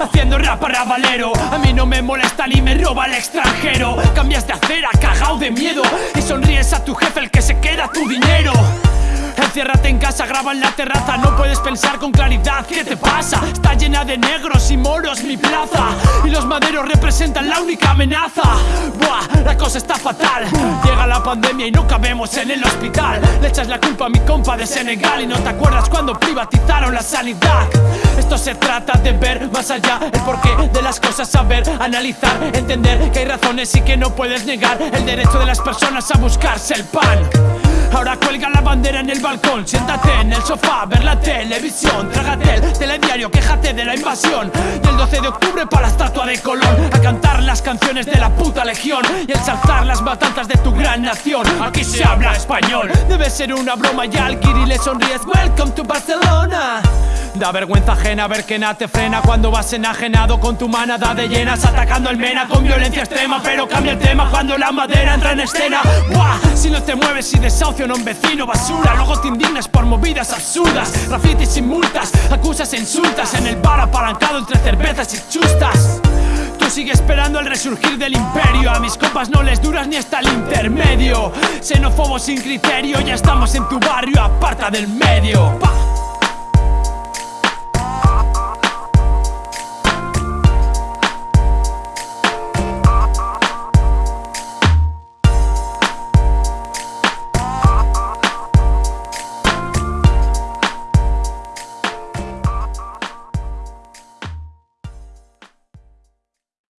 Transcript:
Haciendo rap para valero. A mí no me molesta ni me roba el extranjero. Cambias de acera, cagao de miedo. Y sonríes a tu jefe el que se queda tu dinero. Enciérrate en casa, graba en la terraza. No puedes pensar con claridad, ¿qué te pasa? Está llena de negros y moros mi plaza. Y los maderos representan la única amenaza está fatal. Llega la pandemia y no cabemos en el hospital. Le echas la culpa a mi compa de Senegal Y no te acuerdas cuando privatizaron la sanidad. Esto se trata de ver más allá El porqué de las cosas, saber, analizar Entender que hay razones y que no puedes negar El derecho de las personas a buscarse el pan Ahora cuelga la bandera en el balcón. Siéntate en el sofá, ver la televisión. Trágate el telediario, quéjate de la invasión. Y el 12 de octubre para la estatua de Colón. A cantar las canciones de la puta legión. Y ensalzar las matanzas de tu gran nación. Aquí se habla español. Debe ser una broma y al Kiri le sonríes. Welcome to Barcelona Da vergüenza ajena ver que nada te frena Cuando vas enajenado con tu manada de llenas Atacando al mena con violencia extrema Pero cambia el tema cuando la madera entra en escena. Si no te mueves y desahucio a un vecino basura Luego te indignas por movidas absurdas Grafitis y multas, acusas e insultas En el bar apalancado entre cervezas y chustas. Tú sigue esperando el resurgir del imperio A mis copas no les duras ni hasta el intermedio. Xenófobos sin criterio, ya estamos en tu barrio, aparta del medio.